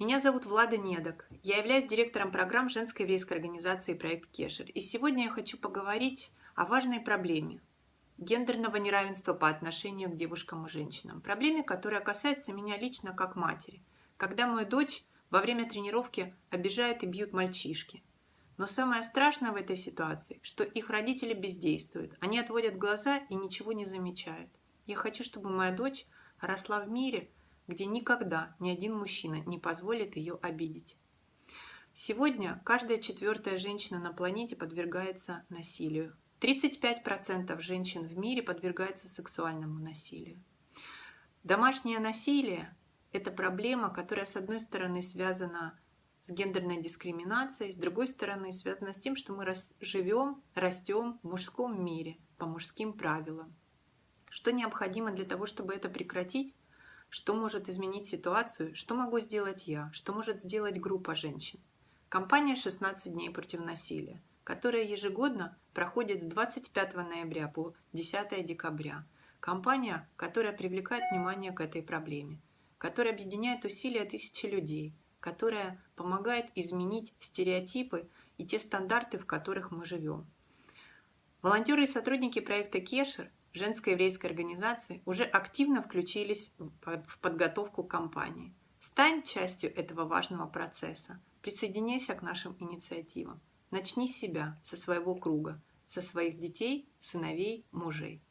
Меня зовут Влада Недок. Я являюсь директором программ женской еврейской организации «Проект Кешер». И сегодня я хочу поговорить о важной проблеме гендерного неравенства по отношению к девушкам и женщинам. Проблеме, которая касается меня лично как матери. Когда мою дочь во время тренировки обижают и бьют мальчишки. Но самое страшное в этой ситуации, что их родители бездействуют. Они отводят глаза и ничего не замечают. Я хочу, чтобы моя дочь росла в мире – где никогда ни один мужчина не позволит ее обидеть. Сегодня каждая четвертая женщина на планете подвергается насилию. 35% женщин в мире подвергаются сексуальному насилию. Домашнее насилие – это проблема, которая, с одной стороны, связана с гендерной дискриминацией, с другой стороны, связана с тем, что мы живем, растем в мужском мире по мужским правилам. Что необходимо для того, чтобы это прекратить? Что может изменить ситуацию? Что могу сделать я? Что может сделать группа женщин? Компания «16 дней против насилия», которая ежегодно проходит с 25 ноября по 10 декабря. Компания, которая привлекает внимание к этой проблеме, которая объединяет усилия тысячи людей, которая помогает изменить стереотипы и те стандарты, в которых мы живем. Волонтеры и сотрудники проекта «Кешер» женской еврейской организации уже активно включились в подготовку кампании. Стань частью этого важного процесса. Присоединяйся к нашим инициативам. Начни себя со своего круга, со своих детей, сыновей, мужей.